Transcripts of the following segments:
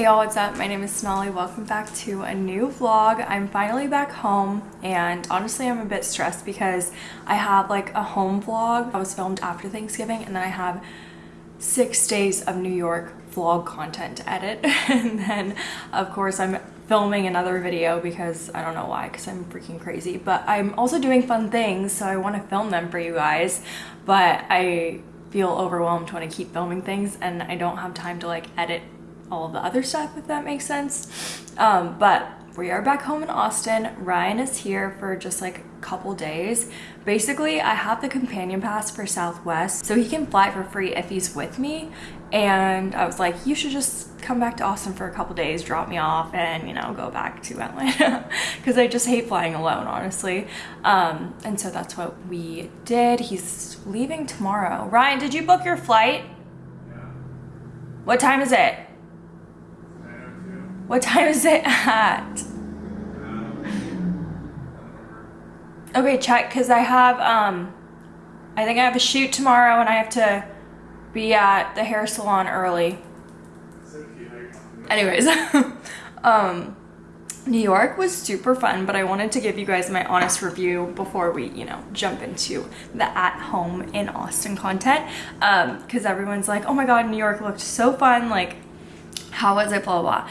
Hey y'all, what's up? My name is Sonali. Welcome back to a new vlog. I'm finally back home and honestly I'm a bit stressed because I have like a home vlog. I was filmed after Thanksgiving and then I have six days of New York vlog content to edit and then of course I'm filming another video because I don't know why because I'm freaking crazy but I'm also doing fun things so I want to film them for you guys but I feel overwhelmed when I keep filming things and I don't have time to like edit all the other stuff, if that makes sense. Um, but we are back home in Austin. Ryan is here for just like a couple days. Basically, I have the companion pass for Southwest, so he can fly for free if he's with me. And I was like, you should just come back to Austin for a couple days, drop me off, and you know, go back to Atlanta. Because I just hate flying alone, honestly. Um, and so that's what we did. He's leaving tomorrow. Ryan, did you book your flight? Yeah. What time is it? What time is it at? Okay, check, because I have, um, I think I have a shoot tomorrow and I have to be at the hair salon early. Anyways, um, New York was super fun, but I wanted to give you guys my honest review before we, you know, jump into the at home in Austin content. Um, cause everyone's like, oh my God, New York looked so fun. Like, how was it, blah, blah, blah.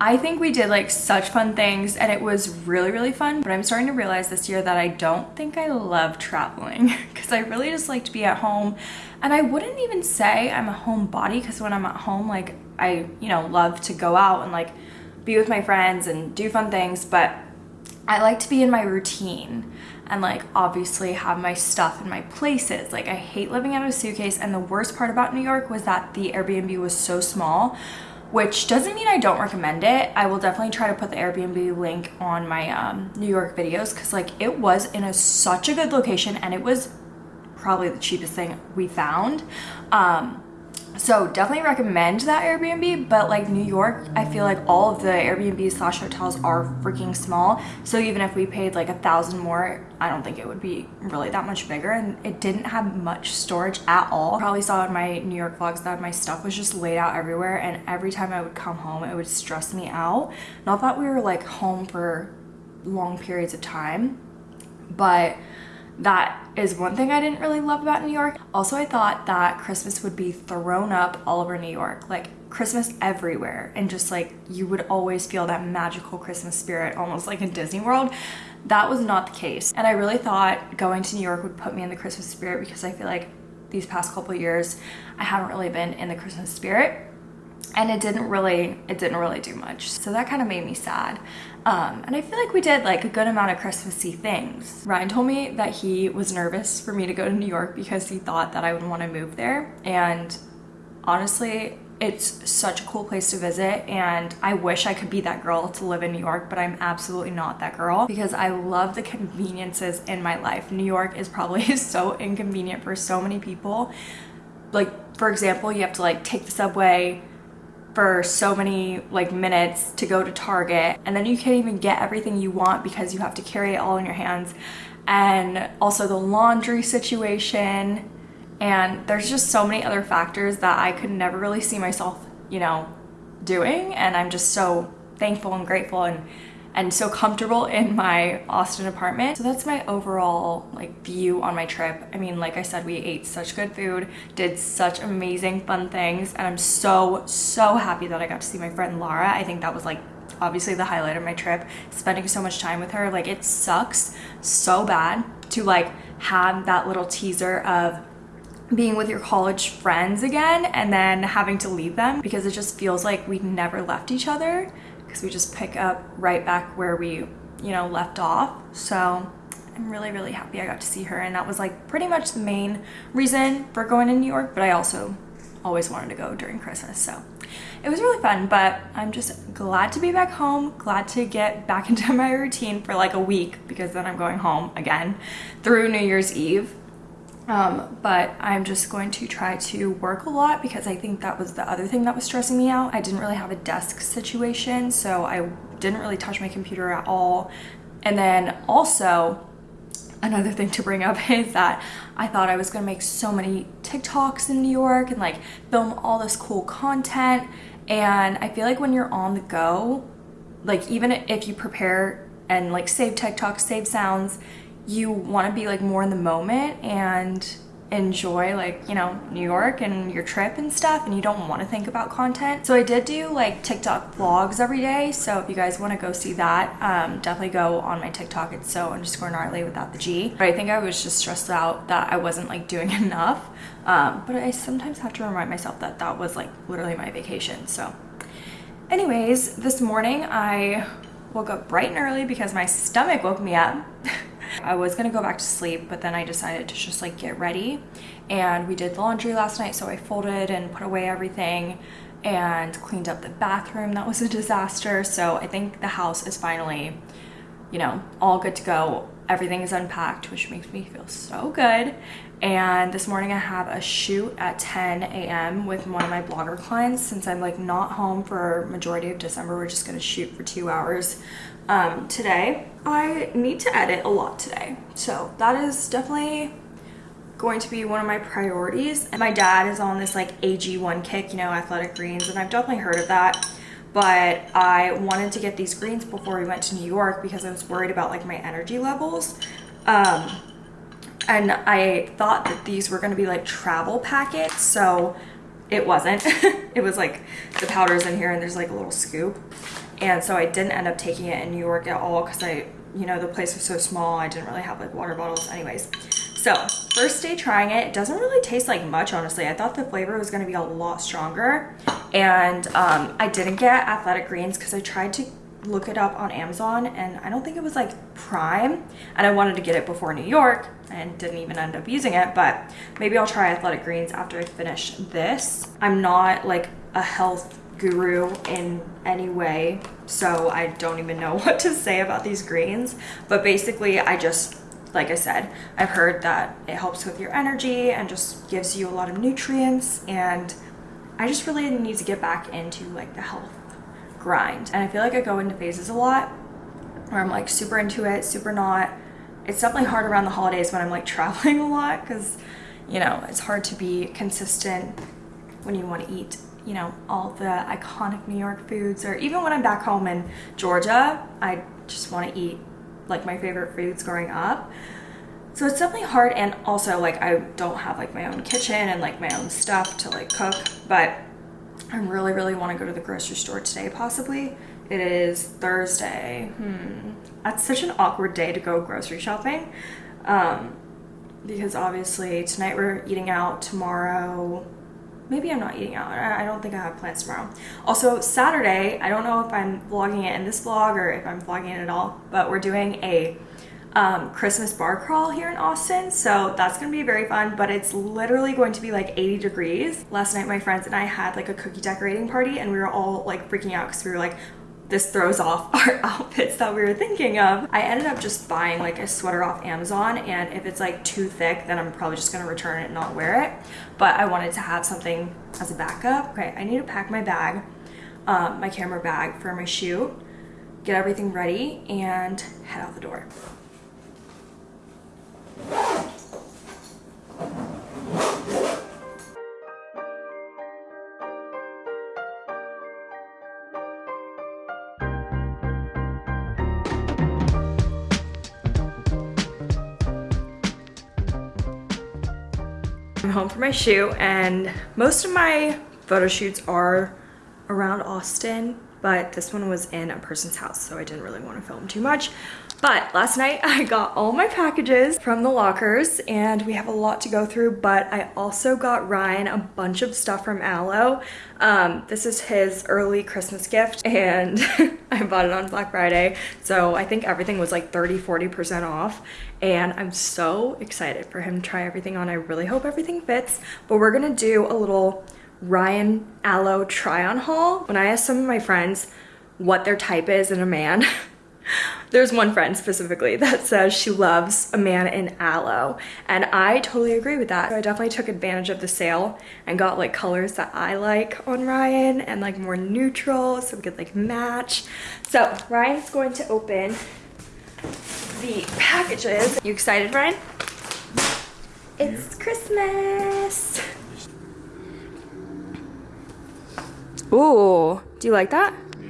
I think we did like such fun things and it was really, really fun. But I'm starting to realize this year that I don't think I love traveling because I really just like to be at home. And I wouldn't even say I'm a homebody because when I'm at home, like I, you know, love to go out and like be with my friends and do fun things. But I like to be in my routine and like obviously have my stuff in my places. Like I hate living out of a suitcase and the worst part about New York was that the Airbnb was so small which doesn't mean I don't recommend it. I will definitely try to put the Airbnb link on my um, New York videos because like it was in a such a good location and it was probably the cheapest thing we found. Um, so definitely recommend that Airbnb, but like New York, I feel like all of the Airbnb slash hotels are freaking small. So even if we paid like a thousand more, I don't think it would be really that much bigger. And it didn't have much storage at all. Probably saw in my New York vlogs that my stuff was just laid out everywhere. And every time I would come home, it would stress me out. Not that we were like home for long periods of time, but that is one thing I didn't really love about New York. Also, I thought that Christmas would be thrown up all over New York, like Christmas everywhere. And just like you would always feel that magical Christmas spirit, almost like in Disney World. That was not the case. And I really thought going to New York would put me in the Christmas spirit because I feel like these past couple years, I haven't really been in the Christmas spirit and it didn't really it didn't really do much so that kind of made me sad um, and I feel like we did like a good amount of Christmassy things. Ryan told me that he was nervous for me to go to New York because he thought that I would want to move there and honestly it's such a cool place to visit and I wish I could be that girl to live in New York but I'm absolutely not that girl because I love the conveniences in my life. New York is probably so inconvenient for so many people like for example you have to like take the subway for so many like minutes to go to Target and then you can't even get everything you want because you have to carry it all in your hands. And also the laundry situation and there's just so many other factors that I could never really see myself you know doing and I'm just so thankful and grateful and and so comfortable in my Austin apartment. So that's my overall like view on my trip. I mean, like I said, we ate such good food, did such amazing fun things, and I'm so, so happy that I got to see my friend Lara. I think that was like obviously the highlight of my trip, spending so much time with her. Like it sucks so bad to like have that little teaser of being with your college friends again and then having to leave them because it just feels like we never left each other we just pick up right back where we, you know, left off. So I'm really, really happy I got to see her. And that was like pretty much the main reason for going to New York, but I also always wanted to go during Christmas. So it was really fun, but I'm just glad to be back home, glad to get back into my routine for like a week because then I'm going home again through New Year's Eve. Um, but I'm just going to try to work a lot because I think that was the other thing that was stressing me out. I didn't really have a desk situation, so I didn't really touch my computer at all. And then also, another thing to bring up is that I thought I was gonna make so many TikToks in New York and like film all this cool content And I feel like when you're on the go, like even if you prepare and like save TikToks, save sounds, you want to be like more in the moment and enjoy like you know New York and your trip and stuff and you don't want to think about content. So I did do like TikTok vlogs every day so if you guys want to go see that um, definitely go on my TikTok. It's so underscore gnarly without the G. But I think I was just stressed out that I wasn't like doing enough. Um, but I sometimes have to remind myself that that was like literally my vacation so. Anyways this morning I woke up bright and early because my stomach woke me up I was gonna go back to sleep, but then I decided to just like get ready. And we did the laundry last night, so I folded and put away everything and cleaned up the bathroom. That was a disaster. So I think the house is finally, you know, all good to go. Everything is unpacked, which makes me feel so good. And this morning I have a shoot at 10 a.m. with one of my blogger clients. Since I'm like not home for majority of December, we're just gonna shoot for two hours um, today. I need to edit a lot today. So that is definitely going to be one of my priorities. And my dad is on this like AG1 kick, you know, athletic greens, and I've definitely heard of that. But I wanted to get these greens before we went to New York because I was worried about like my energy levels. Um, and I thought that these were gonna be like travel packets, so it wasn't. it was like the powder's in here and there's like a little scoop. And so I didn't end up taking it in New York at all because I, you know, the place was so small. I didn't really have like water bottles anyways. So first day trying it, it doesn't really taste like much, honestly. I thought the flavor was gonna be a lot stronger. And um, I didn't get athletic greens because I tried to look it up on Amazon and I don't think it was like prime and I wanted to get it before New York and didn't even end up using it but maybe I'll try athletic greens after I finish this. I'm not like a health guru in any way so I don't even know what to say about these greens. But basically I just like I said I've heard that it helps with your energy and just gives you a lot of nutrients and I just really need to get back into like the health grind. And I feel like I go into phases a lot where I'm like super into it super not. It's definitely hard around the holidays when I'm like traveling a lot because you know it's hard to be consistent when you want to eat you know, all the iconic New York foods, or even when I'm back home in Georgia, I just want to eat like my favorite foods growing up. So it's definitely hard and also like I don't have like my own kitchen and like my own stuff to like cook, but I really, really want to go to the grocery store today possibly. It is Thursday. Hmm. That's such an awkward day to go grocery shopping. Um, because obviously tonight we're eating out, tomorrow maybe I'm not eating out. I don't think I have plans tomorrow. Also, Saturday, I don't know if I'm vlogging it in this vlog or if I'm vlogging it at all, but we're doing a um, Christmas bar crawl here in Austin. So that's gonna be very fun, but it's literally going to be like 80 degrees. Last night, my friends and I had like a cookie decorating party and we were all like freaking out because we were like, this throws off our outfits that we were thinking of. I ended up just buying like a sweater off Amazon and if it's like too thick then I'm probably just gonna return it and not wear it. But I wanted to have something as a backup. Okay, I need to pack my bag, um, my camera bag for my shoot, get everything ready and head out the door. For my shoot and most of my photo shoots are around Austin, but this one was in a person's house, so I didn't really want to film too much. But last night I got all my packages from the lockers and we have a lot to go through, but I also got Ryan a bunch of stuff from Alo. Um, this is his early Christmas gift and I bought it on Black Friday. So I think everything was like 30, 40% off and I'm so excited for him to try everything on. I really hope everything fits, but we're gonna do a little Ryan Alo try on haul. When I asked some of my friends what their type is in a man, There's one friend specifically that says she loves a man in Alo and I totally agree with that. So I definitely took advantage of the sale and got like colors that I like on Ryan and like more neutral so we could like match. So Ryan's going to open the packages. You excited Ryan? It's Christmas. Ooh, do you like that? Yeah.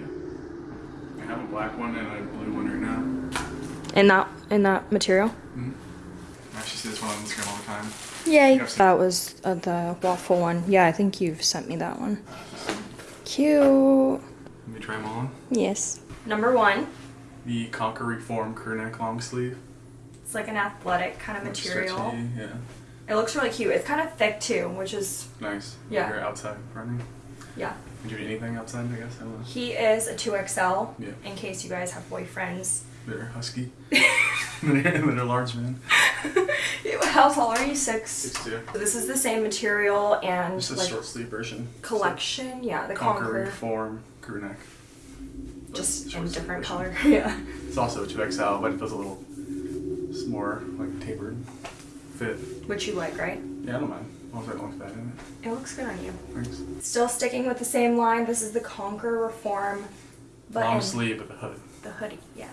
I have a black one and a blue one right now. In that in that material? I actually see this one on Instagram all the time. Yay. Yes. That was uh, the waffle one. Yeah, I think you've sent me that one. Cute. Let me try them on. Yes. Number one. The Conquer Reform crew neck long sleeve. It's like an athletic kind of Looks material. stretchy, Yeah. It looks really cute. It's kind of thick too, which is Nice. Yeah. You're outside running. yeah. Would you do anything outside, I guess? I don't know. He is a 2XL. Yeah. In case you guys have boyfriends. They're husky. they're, they're large men. How tall are you? Six. Six two. So this is the same material and Just a like short sleeve version. collection. Yeah, the Conquer Conquer. Reform crew neck. Just in sleeve different color. yeah. It's also a 2XL, but it does a little it's more like tapered fit. Which you like, right? Yeah, I don't mind. As long as I don't look bad it. It looks good on you. Thanks. Still sticking with the same line. This is the Conquer Reform. But Long sleeve with a hood. the hoodie, yeah.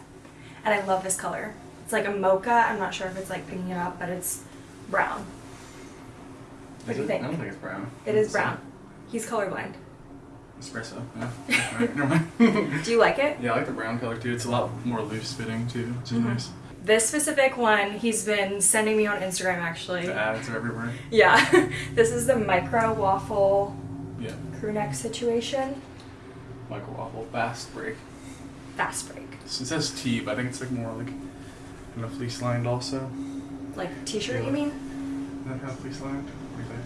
And I love this color. It's like a mocha. I'm not sure if it's like picking it up, but it's brown. What Is do you it? think? I don't think it's brown. It is brown. He's colorblind. Espresso. Yeah. Alright, never mind. Do you like it? yeah, I like the brown color too. It's a lot more loose fitting too, which is Mhm. nice. This specific one, he's been sending me on Instagram actually. The ads are everywhere. Yeah. this is the micro waffle Yeah. crew neck situation. Micro Waffle fast break. Fast break. It says T, but I think it's like more like kind of fleece lined also. Like t-shirt, Yeah. you mean? Is that kind of fleece lined? What do you think?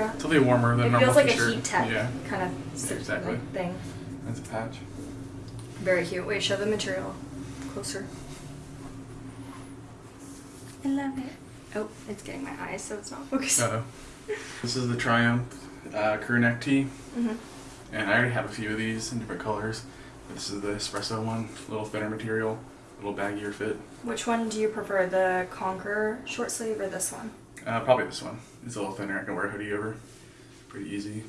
Yeah. It's a little warmer than It normal It feels like t-shirt. a heat tech Yeah. kind of Yeah, exactly. like thing. That's a patch. Very cute. Wait, show the material closer. I love it. Oh, it's getting my eyes, so it's not focused. Uh, this is the Triumph uh, crew neck tee, hmm and I already have a few of these in different colors. This is the espresso one, a little thinner material, a little baggier fit. Which one do you prefer, the Conquer short sleeve or this one? Uh, probably this one. It's a little thinner. I can wear a hoodie over. Pretty easy.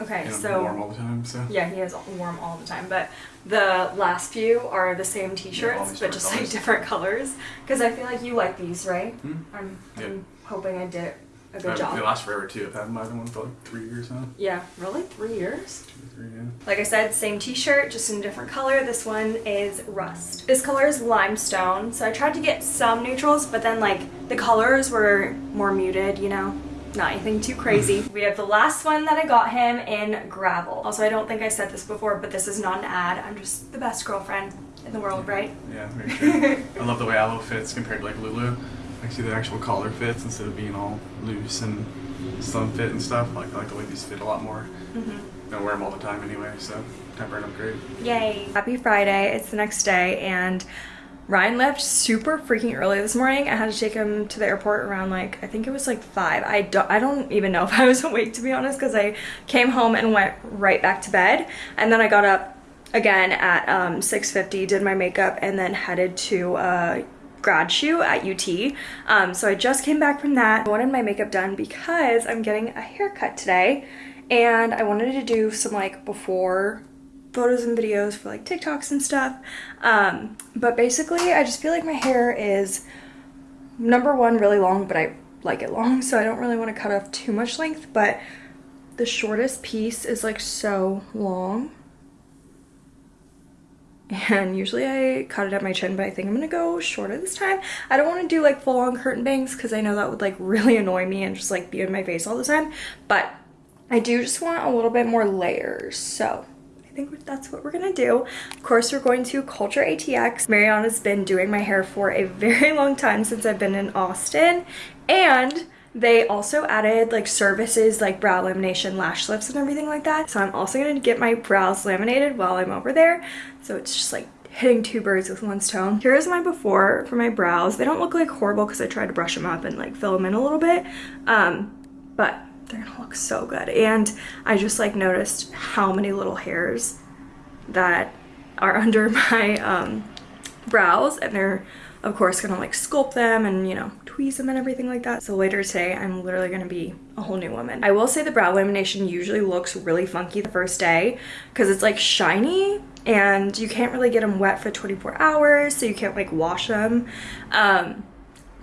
Okay, so warm all the time, so. yeah, he is warm all the time. But the last few are the same T-shirts, these but just like different colors. Because I feel like you like these, right? Hmm? I'm, Yeah. I'm hoping I did a good job. They last forever too. I've had my other one for like three years now. Yeah, really? Three years? Two or three, yeah. Like I said, same t-shirt, just in a different color. This one is rust. This color is limestone, so I tried to get some neutrals, but then like the colors were more muted, you know? Not anything too crazy. we have the last one that I got him in gravel. Also, I don't think I said this before, but this is not an ad. I'm just the best girlfriend in the world, right? Yeah, very true. I love the way Alo fits compared to like Lulu. I see the actual collar fits instead of being all loose and slim fit and stuff. Like I like the way these fit a lot more. Mm-hmm. I wear them all the time anyway, so them great. Yay. Happy Friday. It's the next day and Ryan left super freaking early this morning. I had to take him to the airport around like I think it was like 5. I don't I don't even know if I was awake to be honest cuz I came home and went right back to bed and then I got up again at um 6:50, did my makeup and then headed to uh grad shoot at UT. Um, so I just came back from that. I wanted my makeup done because I'm getting a haircut today and I wanted to do some like before photos and videos for like TikToks and stuff. Um, but basically I just feel like my hair is number one really long, but I like it long, so I don't really want to cut off too much length, but the shortest piece is like so long. And usually I cut it at my chin, but I think I'm gonna go shorter this time. I don't want to do like full on curtain bangs because I know that would like really annoy me and just like be in my face all the time. But I do just want a little bit more layers. So I think that's what we're gonna do. Of course, we're going to Culture ATX. Mariana's been doing my hair for a very long time since I've been in Austin. And they also added like services like brow lamination, lash lifts, and everything like that. So I'm also gonna get my brows laminated while I'm over there. So it's just like hitting two birds with one stone. Here's my before for my brows. They don't look like horrible because I tried to brush them up and like fill them in a little bit. Um, but they're gonna look so good. And I just like noticed how many little hairs that are under my um, brows and they're of course gonna like sculpt them and you know tweeze them and everything like that. So later today i'm literally gonna be a whole new woman. I will say the brow lamination usually looks really funky the first day because it's like shiny and you can't really get them wet for 24 hours so you can't like wash them um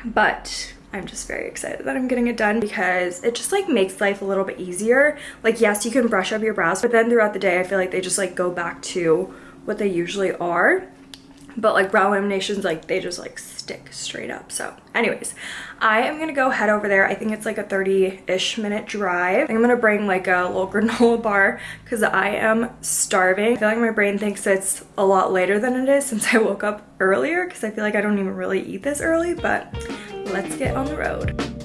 but I'm just very excited that I'm getting it done because it just like makes life a little bit easier. Like yes, you can brush up your brows, but then throughout the day, I feel like they just like go back to what they usually are but like brow laminations like they just like stick straight up. So anyways i am gonna go head over there. I think it's like a 30-ish minute drive. I'm gonna bring like a little granola bar because i am starving. I feel like my brain thinks it's a lot later than it is since i woke up earlier because i feel like i don't even really eat this early but let's get on the road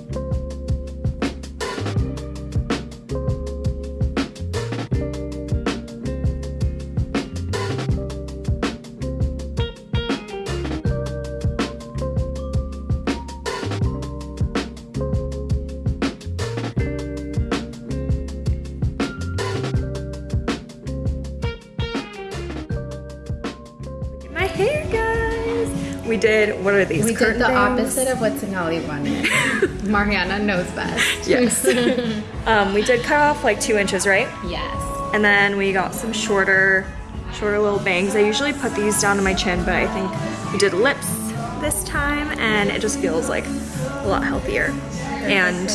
we did, what are these? We did the opposite of what Sonali wanted. Mariana knows best. Yes. um, we did cut off like two inches, right? Yes. And then we got some shorter, shorter little bangs. I usually put these down to my chin, but I think we did lips this time and it just feels like a lot healthier. And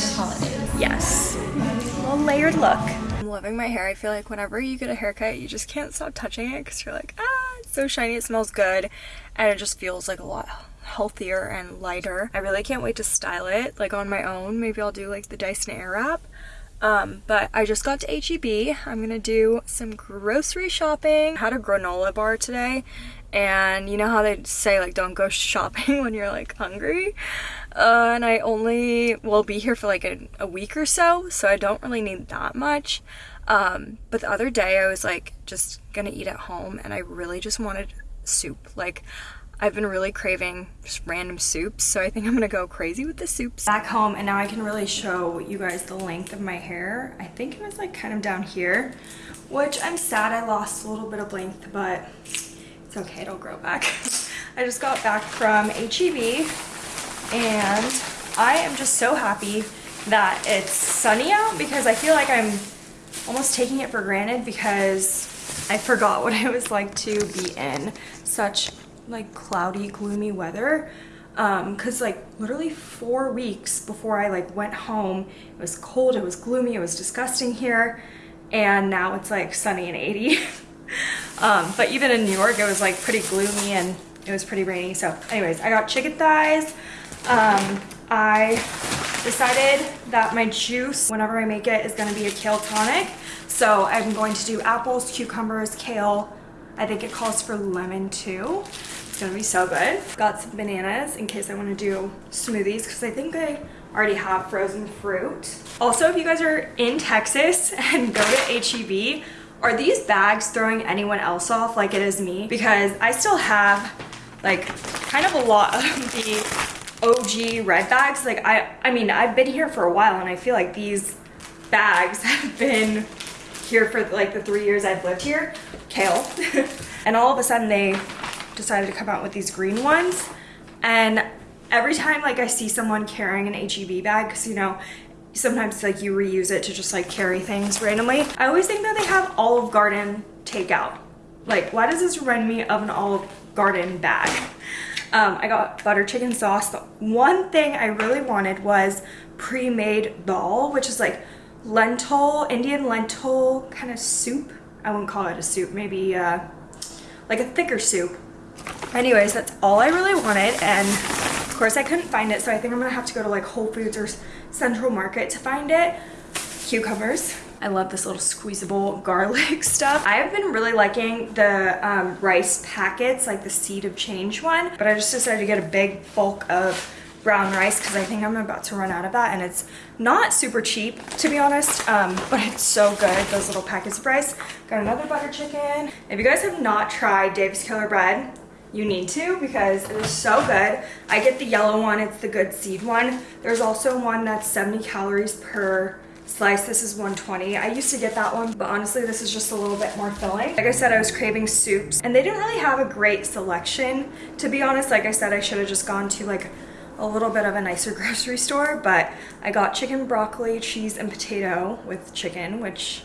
yes, a little layered look. I'm loving my hair. I feel like whenever you get a haircut, you just can't stop touching it because you're like, ah, it's so shiny, it smells good and it just feels like a lot healthier and lighter. I really can't wait to style it like on my own. Maybe I'll do like the Dyson Airwrap. Um, but I just got to HEB. I'm gonna do some grocery shopping. I had a granola bar today and you know how they say like don't go shopping when you're like hungry uh, and I only will be here for like a, a, week or so so I don't really need that much um, but the other day I was like just gonna eat at home and I really just wanted soup. Like, I've been really craving just random soups, so I think I'm gonna go crazy with the soups. Back home, and now I can really show you guys the length of my hair. I think it was like kind of down here, which I'm sad I lost a little bit of length, but it's okay, it'll grow back. I just got back from HEB, and I am just so happy that it's sunny out because I feel like I'm almost taking it for granted because I forgot what it was like to be in such like cloudy, gloomy weather. Um, cause like literally four weeks before I like went home, it was cold, it was gloomy, it was disgusting here. And now it's like sunny and 80. um, but even in New York, it was like pretty gloomy and it was pretty rainy. So anyways, I got chicken thighs. Um, I decided that my juice, whenever I make it, is gonna be a kale tonic. So I'm going to do apples, cucumbers, kale. I think it calls for lemon too. It's gonna be so good. Got some bananas in case I wanna do smoothies because I think I already have frozen fruit. Also, if you guys are in Texas and go to HEB, are these bags throwing anyone else off like it is me? Because I still have like kind of a lot of the OG red bags. Like I, I mean, I've been here for a while and I feel like these bags have been here for like the three years I've lived here, kale. and all of a sudden they decided to come out with these green ones. And every time like I see someone carrying an HEB bag, because you know, sometimes like you reuse it to just like carry things randomly. I always think that they have Olive Garden takeout. Like, why does this remind me of an Olive Garden bag? Um, I got butter chicken sauce. The one thing I really wanted was pre-made dal, which is like lentil, Indian lentil kind of soup. I wouldn't call it a soup, maybe uh, like a thicker soup. Anyways, that's all I really wanted and of course I couldn't find it so I think I'm gonna have to go to like Whole Foods or Central Market to find it. Cucumbers. I love this little squeezable garlic stuff. I have been really liking the um, rice packets, like the Seed of Change one, but I just decided to get a big bulk of brown rice because I think I'm about to run out of that and it's not super cheap to be honest um, but it's so good those little packets of rice. Got another butter chicken. If you guys have not tried Dave's Killer Bread you need to because it is so good. I get the yellow one it's the good seed one. There's also one that's 70 calories per slice this is 120 i used to get that one but honestly this is just a little bit more filling like i said i was craving soups and they didn't really have a great selection to be honest like i said i should have just gone to like a little bit of a nicer grocery store, but I got chicken, broccoli, cheese, and potato with chicken, which,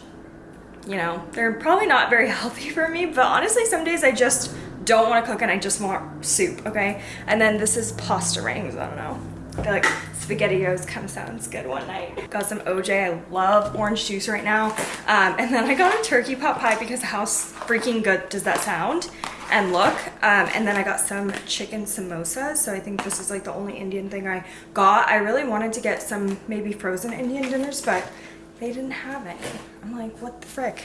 you know, they're probably not very healthy for me, but honestly, some days I just don't want to cook and I just want soup, okay? And then this is pasta rings, I don't know. I feel like SpaghettiOs kind of sounds good one night. Got some OJ. I love orange juice right now. Um, and then I got a turkey pot pie because how freaking good does that sound? and look. Um, and then I got some chicken samosas. So I think this is like the only Indian thing I got. I really wanted to get some maybe frozen Indian dinners, but they didn't have any. I'm like, what the frick?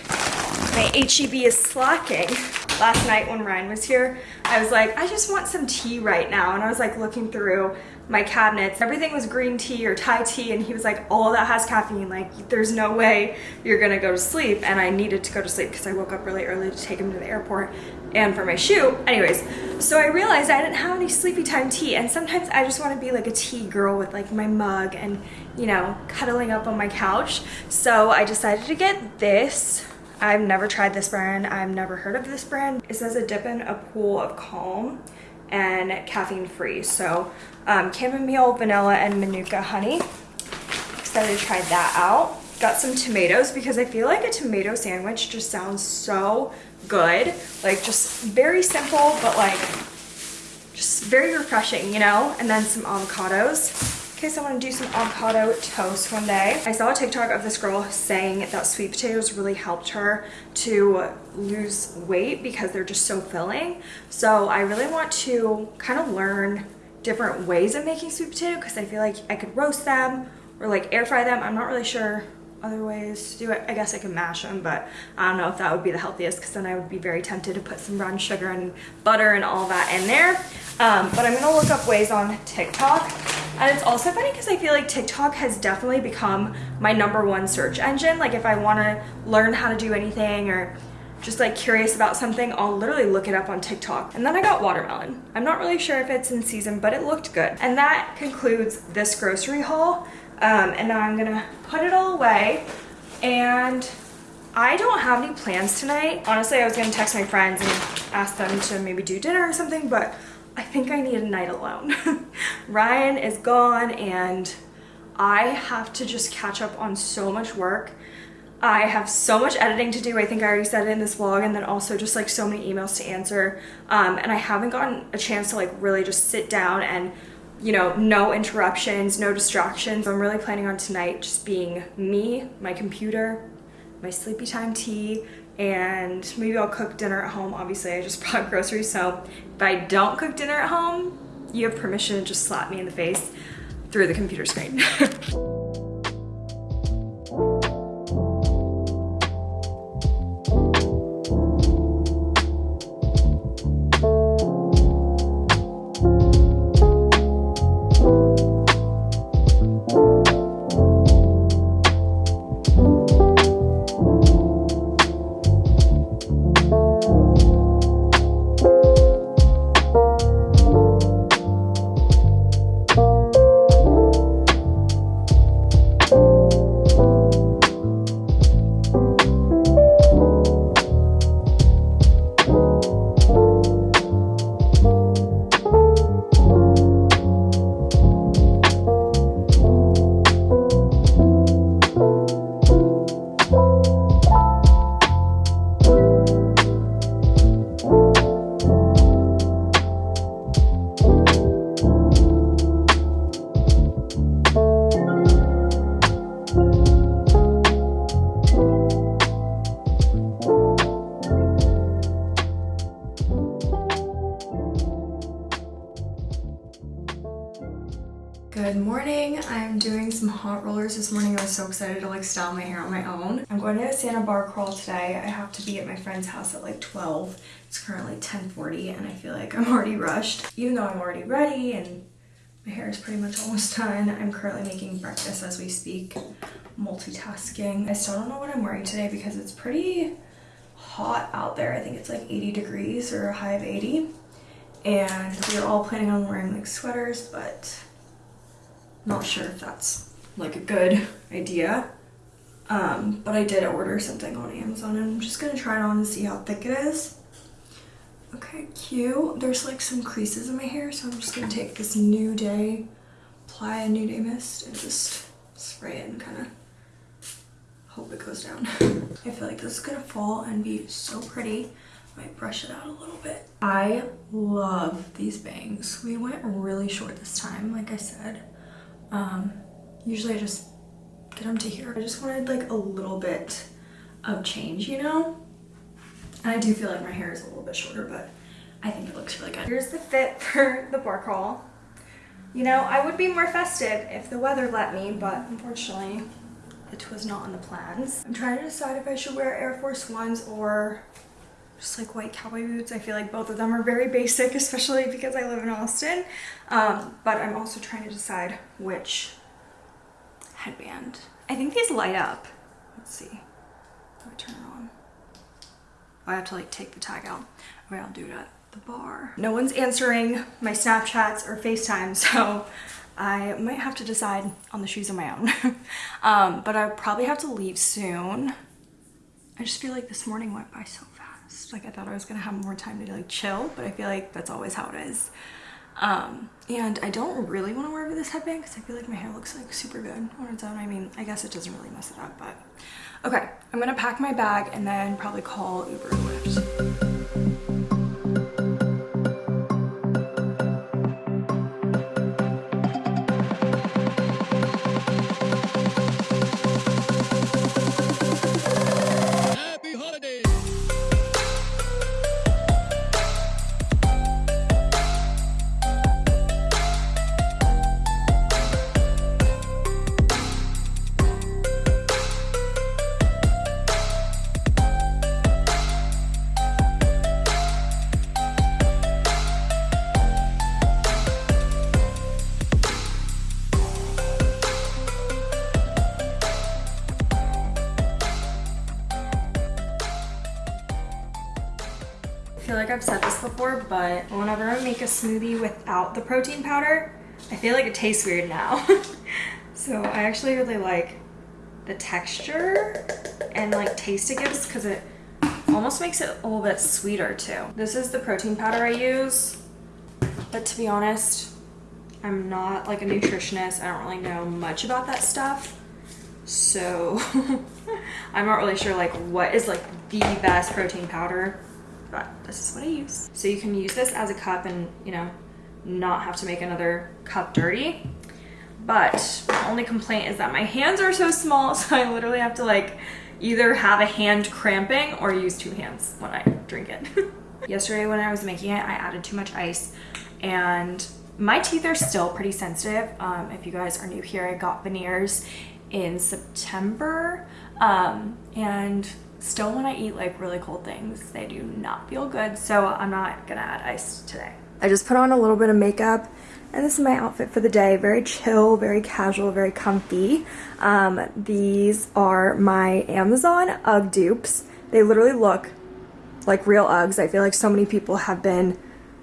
My HEB is slacking. Last night when Ryan was here, I was like, I just want some tea right now. And I was like looking through my cabinets. Everything was green tea or Thai tea and he was like, all that has caffeine. Like there's no way you're gonna go to sleep. And I needed to go to sleep because I woke up really early to take him to the airport and for my shoe. Anyways, so I realized I didn't have any sleepy time tea and sometimes I just want to be like a tea girl with like my mug and you know, cuddling up on my couch. So I decided to get this. I've never tried this brand. I've never heard of this brand. It says a dip in a pool of calm and caffeine free. So um, chamomile, vanilla, and manuka honey. Excited to try that out. Got some tomatoes because I feel like a tomato sandwich just sounds so good. Like just very simple, but like just very refreshing, you know? And then some avocados In case I want to do some avocado toast one day. I saw a TikTok of this girl saying that sweet potatoes really helped her to lose weight because they're just so filling. So I really want to kind of learn different ways of making sweet potato because I feel like I could roast them or like air fry them. I'm not really sure other ways to do it. I guess I can mash them, but I don't know if that would be the healthiest because then I would be very tempted to put some brown sugar and butter and all that in there. Um, but I'm gonna look up ways on TikTok. And it's also funny because I feel like TikTok has definitely become my number one search engine. Like if I wanna learn how to do anything or just like curious about something, I'll literally look it up on TikTok. And then I got watermelon. I'm not really sure if it's in season, but it looked good. And that concludes this grocery haul. Um, and now I'm gonna put it all away and I don't have any plans tonight. Honestly, I was gonna text my friends and ask them to maybe do dinner or something, but I think I need a night alone. Ryan is gone and I have to just catch up on so much work. I have so much editing to do. I think I already said it in this vlog and then also just like so many emails to answer. Um, and I haven't gotten a chance to like really just sit down and you know, no interruptions, no distractions. I'm really planning on tonight just being me, my computer, my sleepy time tea, and maybe I'll cook dinner at home. Obviously, I just brought groceries, so if I don't cook dinner at home, you have permission to just slap me in the face through the computer screen. style my hair on my own. I'm going to a Santa bar crawl today. I have to be at my friend's house at like 12. It's currently 10.40 and I feel like I'm already rushed. Even though I'm already ready and my hair is pretty much almost done. I'm currently making breakfast as we speak, multitasking. I still don't know what I'm wearing today because it's pretty hot out there. I think it's like 80 degrees or a high of 80. And we are all planning on wearing like sweaters, but not sure if that's like a good idea. Um, but I did order something on Amazon and I'm just gonna try it on and see how thick it is. Okay, cute. There's like some creases in my hair, so I'm just gonna take this New Day, apply a New Day mist and just spray it and kind of hope it goes down. I feel like this is gonna fall and be so pretty. I might brush it out a little bit. I love these bangs. We went really short this time, like I said Um, usually I just get them to here. I just wanted like a little bit of change, you know? And I do feel like my hair is a little bit shorter, but I think it looks really good. Here's the fit for the bar crawl. You know, I would be more festive if the weather let me, but unfortunately it was not on the plans. I'm trying to decide if I should wear Air Force Ones or just like white cowboy boots. I feel like both of them are very basic, especially because I live in Austin. Um, but I'm also trying to decide which headband. I think these light up. Let's see. Turn it on? I have to like take the tag out. Okay, I'll do it at the bar. No one's answering my Snapchats or FaceTime, so I might have to decide on the shoes on my own. um, but I probably have to leave soon. I just feel like this morning went by so fast. Like I thought I was gonna have more time to like chill, but I feel like that's always how it is. Um, and I don't really want to wear this headband because I feel like my hair looks like super good on its own. I mean, I guess it doesn't really mess it up, but okay. I'm gonna pack my bag and then probably call Uber or Lyft. Make a smoothie without the protein powder, I feel like it tastes weird now. so I actually really like the texture and like taste it gives because it almost makes it a little bit sweeter too. This is the protein powder I use, but to be honest, I'm not like a nutritionist. I don't really know much about that stuff. So I'm not really sure like what is like the best protein powder, but this is what I use. So you can use this as a cup and you know, not have to make another cup dirty. But my only complaint is that my hands are so small, so I literally have to like either have a hand cramping or use two hands when I drink it. Yesterday when I was making it, I added too much ice and my teeth are still pretty sensitive. Um, if you guys are new here, I got veneers in September. Um, and still when I eat like really cold things, they do not feel good. So I'm not gonna add ice today. I just put on a little bit of makeup and this is my outfit for the day. Very chill, very casual, very comfy. Um, these are my Amazon UGG dupes. They literally look like real Uggs. I feel like so many people have been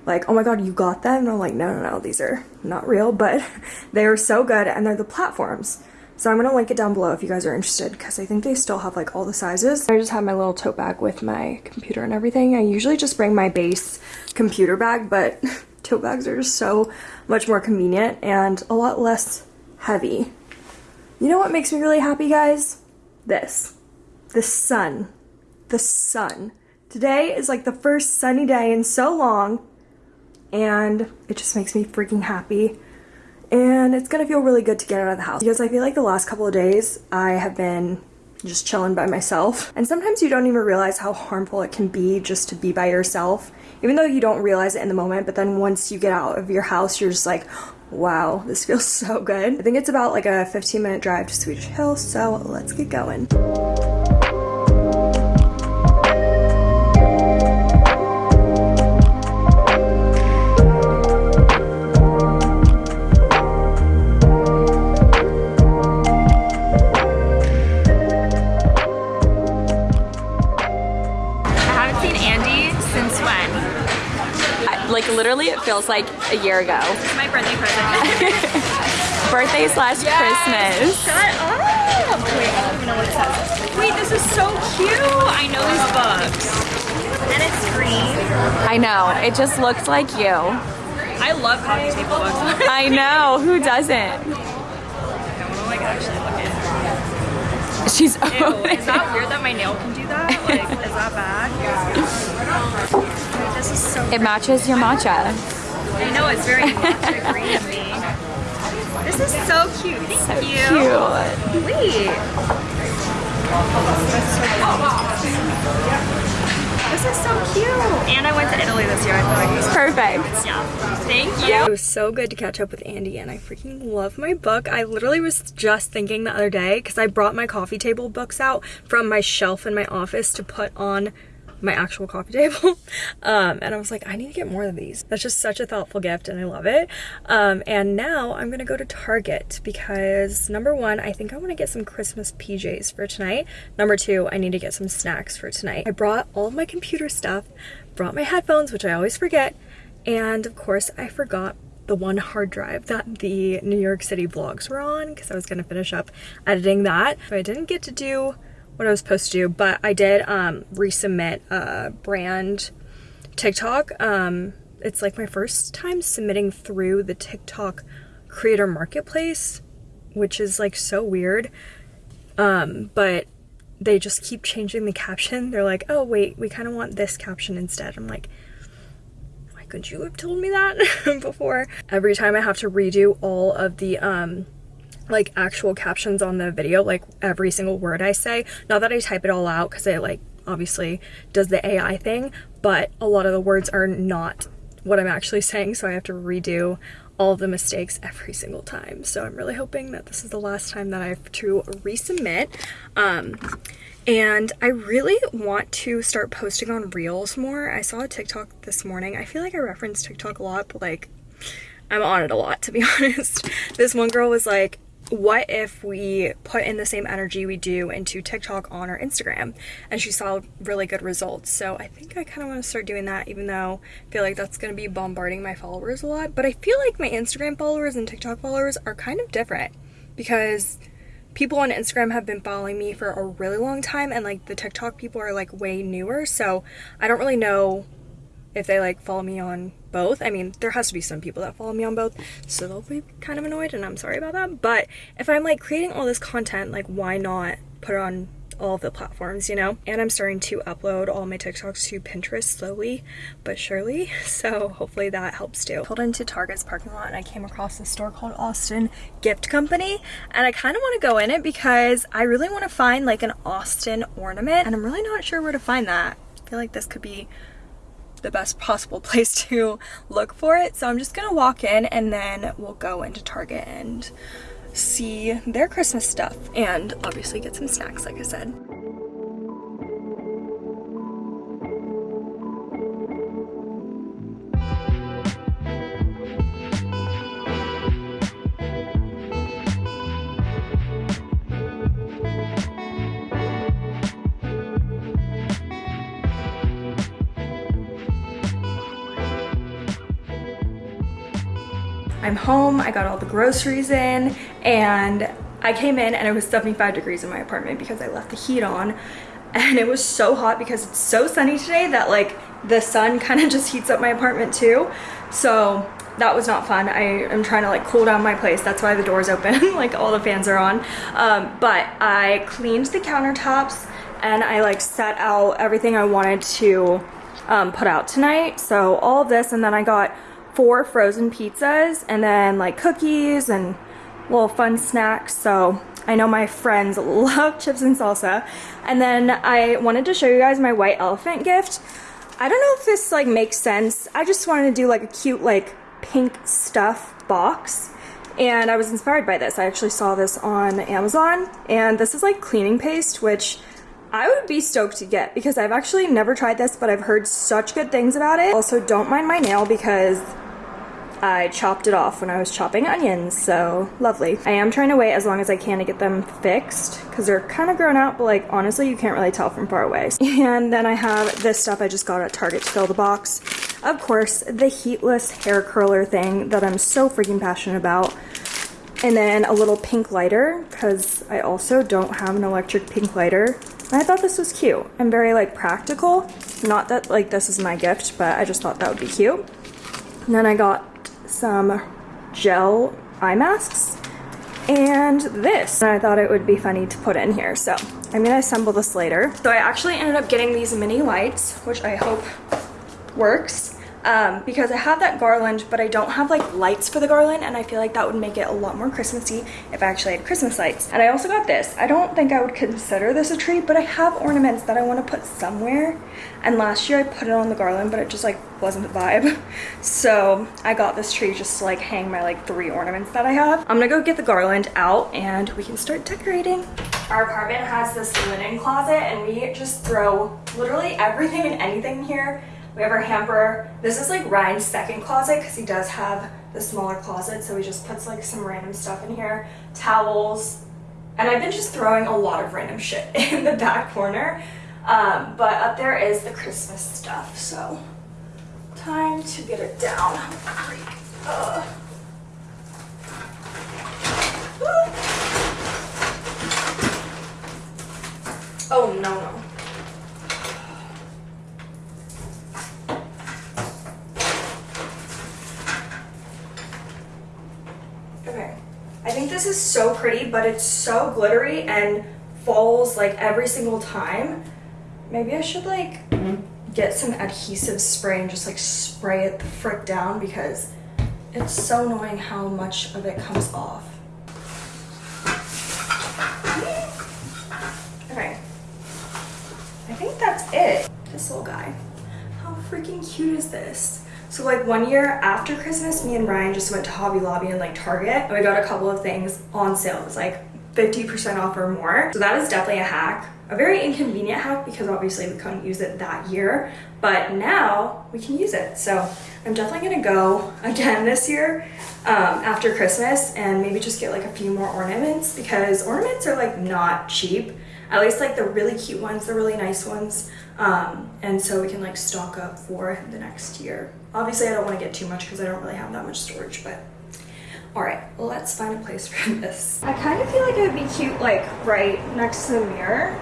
like, oh my god, you got them? And I'm like, no, no, no, these are not real, but they are so good and they're the platforms. So I'm gonna link it down below if you guys are interested because I think they still have like all the sizes. I just have my little tote bag with my computer and everything. I usually just bring my base computer bag, but tote bags are just so much more convenient and a lot less heavy. You know what makes me really happy, guys? This. The sun. The sun. Today is like the first sunny day in so long and it just makes me freaking happy and it's gonna feel really good to get out of the house because I feel like the last couple of days I have been just chilling by myself. And sometimes you don't even realize how harmful it can be just to be by yourself even though you don't realize it in the moment. But then once you get out of your house you're just like wow this feels so good. I think it's about like a 15 minute drive to Swedish Hill so let's get going literally, it feels like a year ago. It's my birthday present Birthday slash Christmas. Shut up! Wait, I don't even know what it says. Wait, this is so cute! I know these books. And it's green. I know. It just looks like you. I love coffee table books. I know. Who doesn't? I want to like actually look at She's. Ew, is that weird that my nail can do that? Like, is that bad? This is so It matches your matcha. I know, it's very matcha green to me. This is so cute. Thank you. Cute. Wait. This is so cute. And I went to Italy this year. I feel like it's Perfect. yeah. Thank you. It was so good to catch up with Andy and I freaking love my book. I literally was just thinking the other day because I brought my coffee table books out from my shelf in my office to put on my actual coffee table. Um, and I was like, I need to get more of these. That's just such a thoughtful gift and I love it. Um, and now I'm gonna go to Target because number one, I think I wanna get some Christmas PJs for tonight. Number two, I need to get some snacks for tonight. I brought all of my computer stuff, brought my headphones, which I always forget, and of course I forgot the one hard drive that the New York City vlogs were on because I was gonna finish up editing that. But I didn't get to do what I was supposed to do, but I did um, resubmit a brand TikTok. Um, it's like my first time submitting through the TikTok creator marketplace, which is like so weird. Um, but they just keep changing the caption. They're like, oh, wait, we kind of want this caption instead. I'm like, why couldn't you have told me that before? Every time I have to redo all of the um, like actual captions on the video, like every single word I say. Not that I type it all out because it like obviously does the AI thing, but a lot of the words are not what I'm actually saying, so I have to redo all the mistakes every single time. So I'm really hoping that this is the last time that I have to resubmit. Um, and I really want to start posting on Reels more. I saw a TikTok this morning. I feel like I reference TikTok a lot, but like I'm on it a lot to be honest. This one girl was like, what if we put in the same energy we do into TikTok on our Instagram? And she saw really good results. So I think I kind of want to start doing that, even though I feel like that's going to be bombarding my followers a lot. But I feel like my Instagram followers and TikTok followers are kind of different because people on Instagram have been following me for a really long time, and like the TikTok people are like way newer. So I don't really know if they like follow me on both. I mean, there has to be some people that follow me on both, so they'll be kind of annoyed, and I'm sorry about that. But if I'm like creating all this content, like why not put it on all of the platforms, you know? And I'm starting to upload all my TikToks to Pinterest slowly but surely, so hopefully that helps too. Pulled into Target's parking lot and I came across a store called Austin Gift Company, and I kind of want to go in it because I really want to find like an Austin ornament, and I'm really not sure where to find that. I feel like this could be the best possible place to look for it. So I'm just gonna walk in and then we'll go into Target and see their Christmas stuff and obviously get some snacks like I said. I'm home, I got all the groceries in, and I came in and it was 75 degrees in my apartment because I left the heat on. And it was so hot because it's so sunny today that like the sun kind of just heats up my apartment too. So that was not fun. I am trying to like cool down my place. That's why the door's open, like all the fans are on. Um, but I cleaned the countertops and I like set out everything I wanted to um, put out tonight. So all this and then I got four frozen pizzas and then like cookies and little fun snacks. So I know my friends love chips and salsa. And then I wanted to show you guys my white elephant gift. I don't know if this like makes sense. I just wanted to do like a cute like pink stuff box. And I was inspired by this. I actually saw this on Amazon and this is like cleaning paste, which I would be stoked to get because I've actually never tried this, but I've heard such good things about it. Also, don't mind my nail because I chopped it off when I was chopping onions, so lovely. I am trying to wait as long as I can to get them fixed because they're kind of grown out, but like honestly, you can't really tell from far away. And then I have this stuff I just got at Target to fill the box. Of course, the heatless hair curler thing that I'm so freaking passionate about. And then a little pink lighter because I also don't have an electric pink lighter. I thought this was cute and very like practical. Not that like this is my gift, but I just thought that would be cute. And then I got some gel eye masks and this. And I thought it would be funny to put in here. So I'm gonna assemble this later. So I actually ended up getting these mini lights, which I hope works. Um, because I have that garland, but I don't have like lights for the garland, and I feel like that would make it a lot more Christmassy if I actually had Christmas lights. And I also got this. I don't think I would consider this a tree, but I have ornaments that I want to put somewhere. And last year I put it on the garland, but it just like wasn't the vibe. So I got this tree just to like hang my like three ornaments that I have. I'm gonna go get the garland out and we can start decorating. Our apartment has this linen closet and we just throw literally everything and anything here. We have our hamper. This is like Ryan's second closet because he does have the smaller closet. So he just puts like some random stuff in here. Towels. And I've been just throwing a lot of random shit in the back corner. Um, but up there is the Christmas stuff. So time to get it down. Oh no no. Okay. I think this is so pretty, but it's so glittery and falls like every single time. Maybe I should like get some adhesive spray and just like spray it the frick down because it's so annoying how much of it comes off. Okay. I think that's it. This little guy. How freaking cute is this? So like one year after Christmas, me and Ryan just went to Hobby Lobby and like Target and we got a couple of things on sale. It was like 50% off or more. So that is definitely a hack. A very inconvenient hack because obviously we couldn't use it that year, but now we can use it. So I'm definitely gonna go again this year um, after Christmas and maybe just get like a few more ornaments because ornaments are like not cheap. At least like the really cute ones, the really nice ones. Um, and so we can like stock up for the next year. Obviously I don't wanna get too much because I don't really have that much storage, but all right, let's find a place for this. I kind of feel like it would be cute like right next to the mirror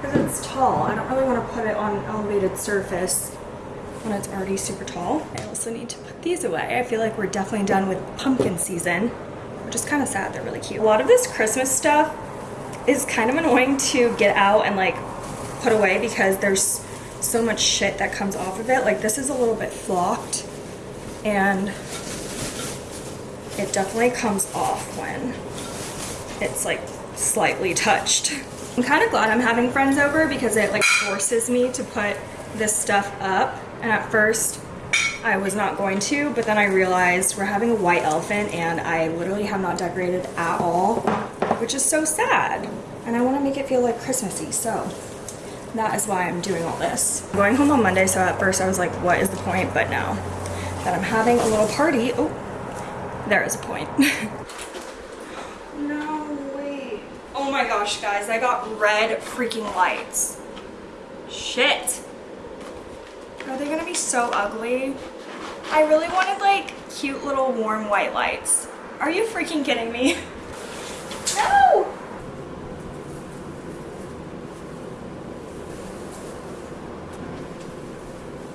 because it's tall. I don't really want to put it on an elevated surface when it's already super tall. I also need to put these away. I feel like we're definitely done with pumpkin season, which is kind of sad. They're really cute. A lot of this Christmas stuff is kind of annoying to get out and like put away because there's so much shit that comes off of it. Like this is a little bit flocked and it definitely comes off when it's like slightly touched. I'm kind of glad I'm having friends over because it like forces me to put this stuff up. And at first I was not going to, but then I realized we're having a white elephant and I literally have not decorated at all, which is so sad. And I want to make it feel like Christmassy, so that is why I'm doing all this. I'm going home on Monday, so at first I was like, what is the point? But now that I'm having a little party, oh, there is a point. no, wait. Oh my gosh, guys, I got red freaking lights. Shit. Are they gonna be so ugly? I really wanted like cute little warm white lights. Are you freaking kidding me? No!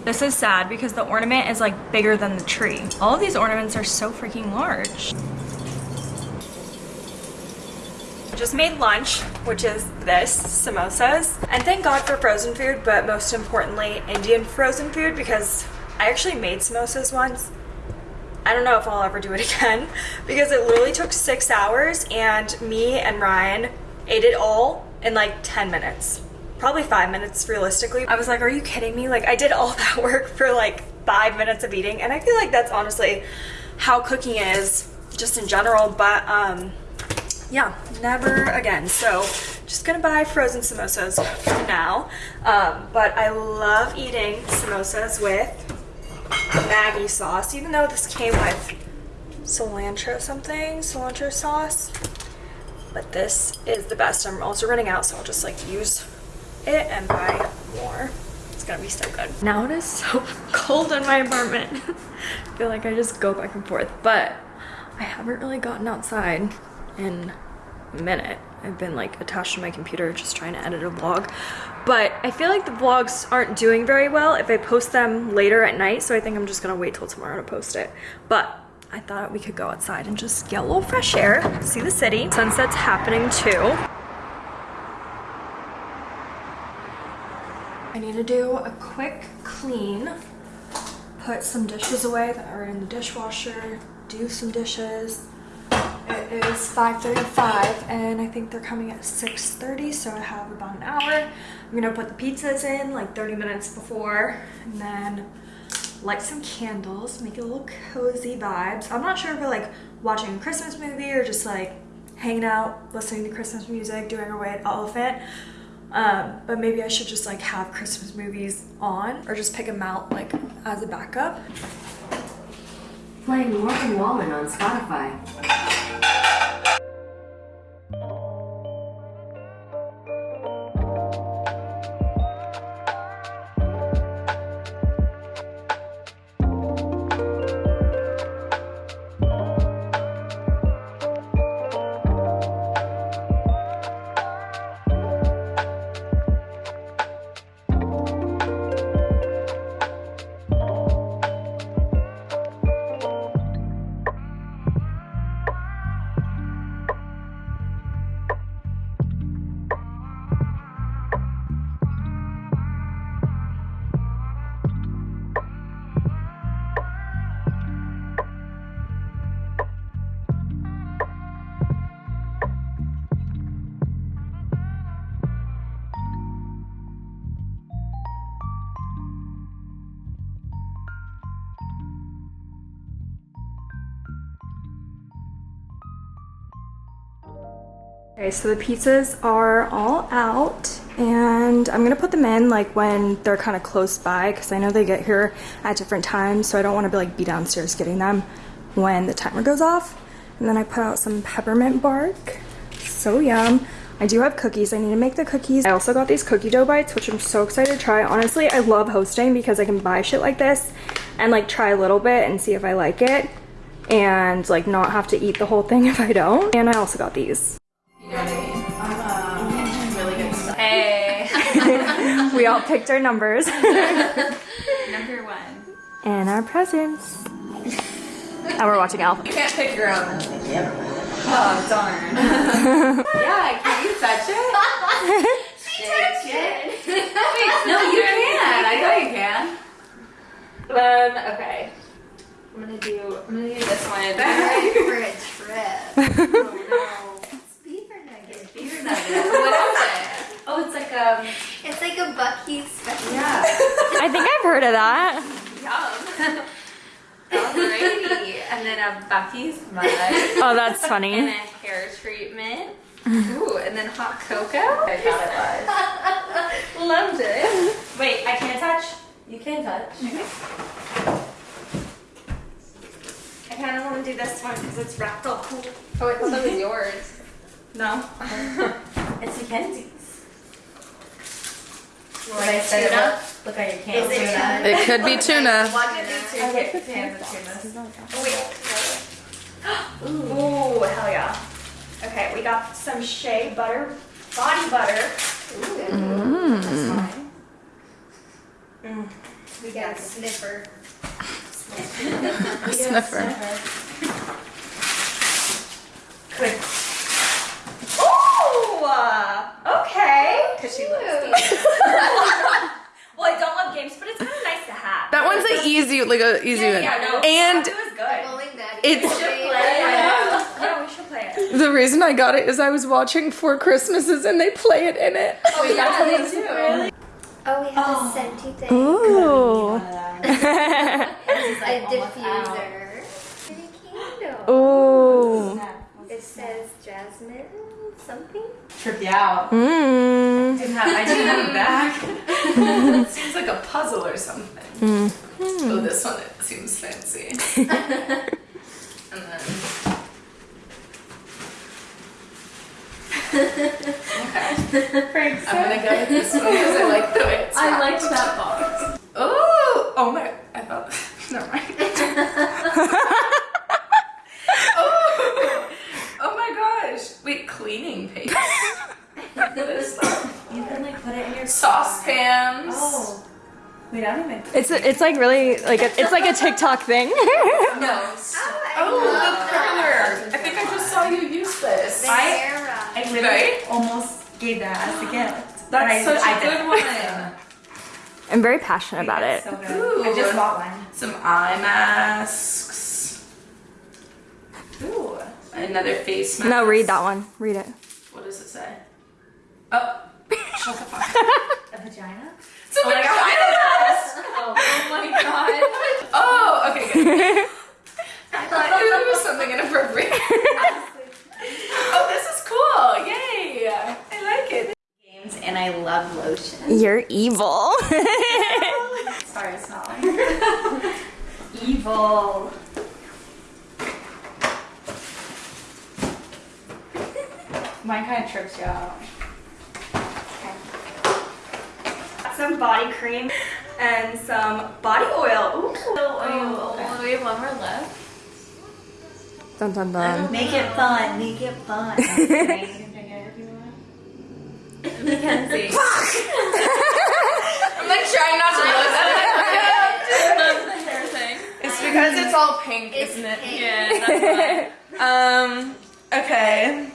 This is sad because the ornament is like bigger than the tree. All of these ornaments are so freaking large. Just made lunch, which is this, samosas. And thank God for frozen food, but most importantly, Indian frozen food because I actually made samosas once. I don't know if I'll ever do it again because it literally took six hours and me and Ryan ate it all in like 10 minutes probably five minutes realistically. I was like, are you kidding me? Like I did all that work for like five minutes of eating. And I feel like that's honestly how cooking is just in general. But um, yeah, never again. So just gonna buy frozen samosas for now. Um, but I love eating samosas with Maggi sauce, even though this came with cilantro something, cilantro sauce. But this is the best. I'm also running out, so I'll just like use it and buy more. It's gonna be so good. Now it is so cold in my apartment. I feel like I just go back and forth, but I haven't really gotten outside in a minute. I've been like attached to my computer just trying to edit a vlog. But I feel like the vlogs aren't doing very well if I post them later at night, so I think I'm just gonna wait till tomorrow to post it. But I thought we could go outside and just get a little fresh air, see the city. Sunset's happening too. I need to do a quick clean, put some dishes away that are in the dishwasher, do some dishes. It is 5.35 and I think they're coming at 6.30 so I have about an hour. I'm gonna put the pizzas in like 30 minutes before and then light some candles, make it a little cozy vibes. I'm not sure if we're like watching a Christmas movie or just like hanging out, listening to Christmas music, doing our white elephant. Um, but maybe I should just like have Christmas movies on or just pick them out like as a backup. Playing Morgan Wallen on Spotify. Okay, so the pizzas are all out and I'm gonna put them in like when they're kind of close by because I know they get here at different times so I don't want to be like be downstairs getting them when the timer goes off. And then I put out some peppermint bark. So yum. I do have cookies. I need to make the cookies. I also got these cookie dough bites, which I'm so excited to try. Honestly, I love hosting because I can buy shit like this and like try a little bit and see if I like it and like not have to eat the whole thing if I don't. And I also got these. We all picked our numbers number one. and our presents. and we're watching Alpha. Can't pick your own. Oh darn. yeah, can you touch it? Shake it. Wait, no, you can. I know you can. Um. Okay. I'm gonna do. I'm gonna do this one. For a trip. oh Beaver nuggets. no. Beer nuggets. What is it? Oh, it's like um. It's like a Buc-ee's special. Yeah. I think I've heard of that. Yum. Alrighty. And then a Buc-ee's mug. Oh, that's funny. And funny. a hair treatment. Ooh, and then hot cocoa. I thought it was. Loved it. Wait, I can't touch. You can touch. I kind of want to do this one because it's wrapped all cool. Oh, it's thought yours. No. it's Mackenzie's. Like tuna? Look at your Is candles. it tuna? It could be tuna. One of the two. Okay, hands of tunas. Oh, wait. Ooh, hell yeah. Okay, we got some shea butter, body butter. Ooh, that's fine. Mm. We got a sniffer. Sniffer. Good. Ooh, uh, Uh, okay. Because she loves games. well, I don't love games, but it's kind of nice to have. That one's an easy, like a easy yeah, one. yeah, no, And it was good. Bowling Daddy. It's- We should play it. Yeah, we should play it. the reason I got it is I was watching Four Christmases and they play it in it. Oh, yeah, they do. Oh, we have a oh. scenty thing. Ooh. It's a diffuser. And a candle. Ooh. It says jasmine something. Trip you out. Mmm. Didn't have, I didn't have a back. It seems like a puzzle or something. Hmm. Oh, this one it seems fancy. and then. okay. I'm gonna go with this one because I like the way it's I liked that box. Oh, oh my! I thought. Never mind. oh, oh my gosh! Wait, cleaning paste. what is that? You can like put it in your Saucepans. Oh. Wait, I don't even. It's it's like really like a, it's like a TikTok thing. No. Oh, oh the curler! I think I just saw you use this. Sarah. I literally Right? almost gave that as a gift. That's such a I good one. I'm very passionate about it. So good. Ooh. I just bought one. Some eye masks. Ooh. Another face mask. No, read that one. Read it. What does it say? Oh. Shut the fuck. A vagina? It's a oh vagina mask. Oh, oh my god. Oh, okay, good. I thought it was something inappropriate. oh, this is cool. Yay. I like it. Games and I love lotion. You're evil. Sorry, smelling. Evil. Mine kind of trips you out. some body cream and some body oil. Ooh. Oh, we have one more left. Dun dun dun. Make it fun. Make it fun. Mackenzie. Fuck! I'm like trying not to look at it. It's because it's all pink, isn't it? Yeah. Um. Okay.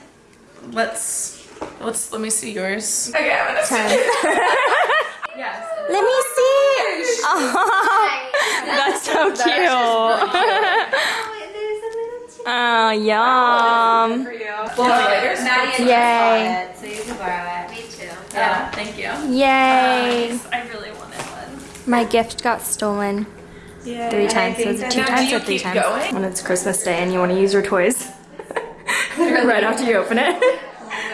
Let's. Let's. Let me see yours. Okay, I'm gonna see. yes. Let me see. Oh, that's so cute. Oh, yum. For you. Well, Yay. just bought it, so you can borrow it. Me too. Yeah. Thank you. Yay. Uh, I really wanted one. My gift got stolen Yeah. three times. Was it two times or three times? going? When it's Christmas Day and you want to use your toys. right after you open it.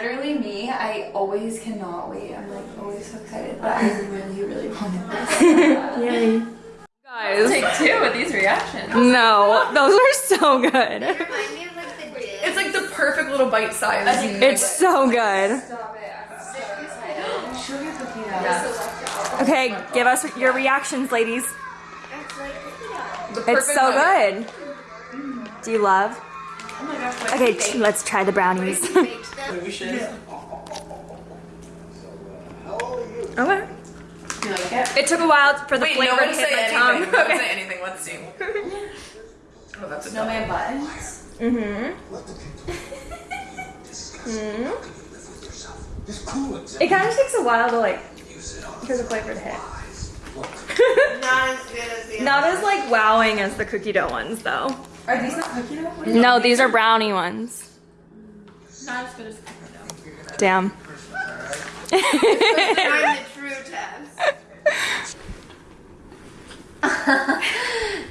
Literally me, I always cannot wait. I'm like always so excited, but I really, really wanted this. Yay. Guys. Take two with these reactions. No, those are so good. Remind me of like the dip. It's like the perfect little bite size. It's so good. Okay, give us your reactions, ladies. The It's so good. Mm-hmm. Do you love? Okay, let's try the brownies. okay. It? It took a while for the Wait, flavor no to one hit say my anything. tongue. No one Okay. say anything. Let's see. Oh, that's a Snowman buttons. Mm-hmm. It kind of takes a while to like for the flavor to hit. Not as good as the Not as like wowing as the cookie dough ones though. Are these not cookie dough? No, these are brownie ones. Not as good as cookie dough. Damn. I'm the true test.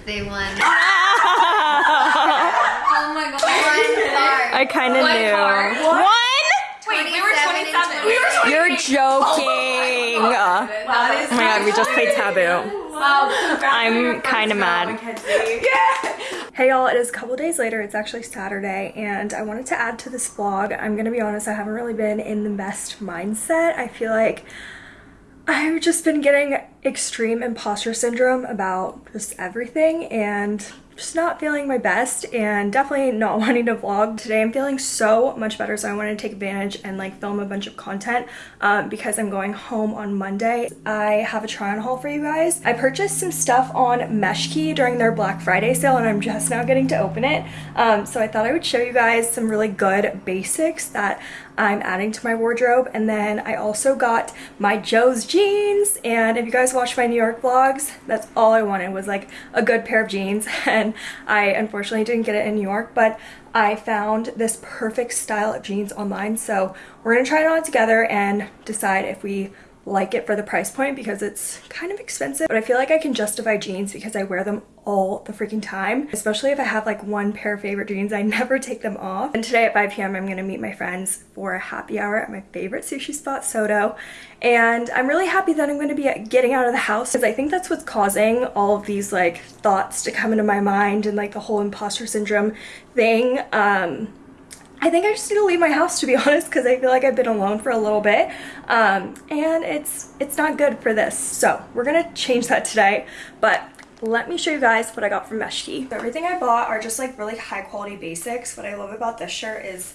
they won. Oh my god. One bar. I kind of knew. card. One? Wait, we were 27 We were You're joking. Oh, oh That is my god, we just played taboo. Wow. I'm kind of mad. Hey y'all, it is a couple days later. It's actually Saturday, and I wanted to add to this vlog. I'm gonna be honest, I haven't really been in the best mindset. I feel like I've just been getting extreme imposter syndrome about just everything and just not feeling my best and definitely not wanting to vlog. Today I'm feeling so much better so I wanted to take advantage and like film a bunch of content um, because I'm going home on Monday. I have a try on haul for you guys. I purchased some stuff on Meshki during their Black Friday sale and I'm just now getting to open it. Um, so I thought I would show you guys some really good basics that I'm adding to my wardrobe. And then I also got my Joe's jeans. And if you guys watch my New York vlogs, that's all I wanted was like a good pair of jeans. And I unfortunately didn't get it in New York, but I found this perfect style of jeans online. So we're gonna try it on together and decide if we like it for the price point because it's kind of expensive. But I feel like I can justify jeans because I wear them all the freaking time especially if I have like one pair of favorite jeans. I never take them off. And today at 5 p.m. I'm gonna meet my friends for a happy hour at my favorite sushi spot Soto. And I'm really happy that I'm going to be getting out of the house because I think that's what's causing all of these like thoughts to come into my mind and like the whole imposter syndrome thing. Um I think I just need to leave my house to be honest because I feel like I've been alone for a little bit um, and it's it's not good for this so we're gonna change that today but let me show you guys what I got from Meshki. Everything I bought are just like really high quality basics. What I love about this shirt is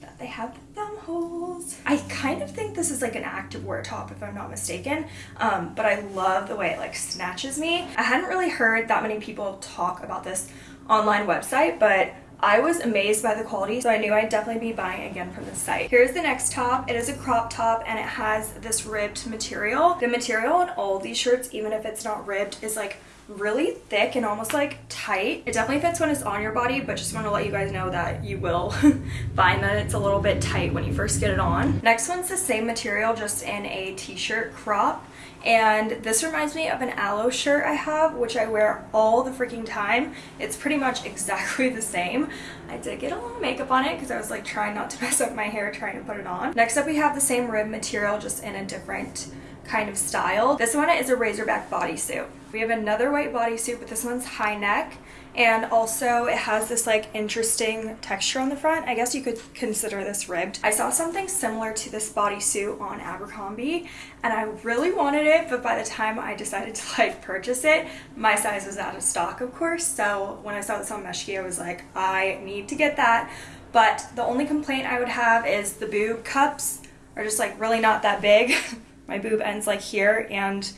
that they have thumb holes. I kind of think this is like an active wear top if I'm not mistaken, um, but I love the way it like snatches me. I hadn't really heard that many people talk about this online website, but I was amazed by the quality, so I knew I'd definitely be buying again from the site. Here's the next top. It is a crop top and it has this ribbed material. The material on all these shirts, even if it's not ribbed, is like really thick and almost like tight. It definitely fits when it's on your body, but just want to let you guys know that you will find that it's a little bit tight when you first get it on. Next one's the same material, just in a t-shirt crop. And this reminds me of an Alo shirt I have, which I wear all the freaking time. It's pretty much exactly the same. I did get a little makeup on it because I was like trying not to mess up my hair trying to put it on. Next up we have the same rib material, just in a different kind of style. This one is a racerback bodysuit. We have another white bodysuit, but this one's high neck. And also it has this like interesting texture on the front. I guess you could consider this ribbed. I saw something similar to this bodysuit on Abercrombie and I really wanted it, but by the time I decided to like purchase it, my size was out of stock, of course. So when I saw this on Meshki, I was like, I need to get that. But the only complaint I would have is the boob cups are just like really not that big. my boob ends like here and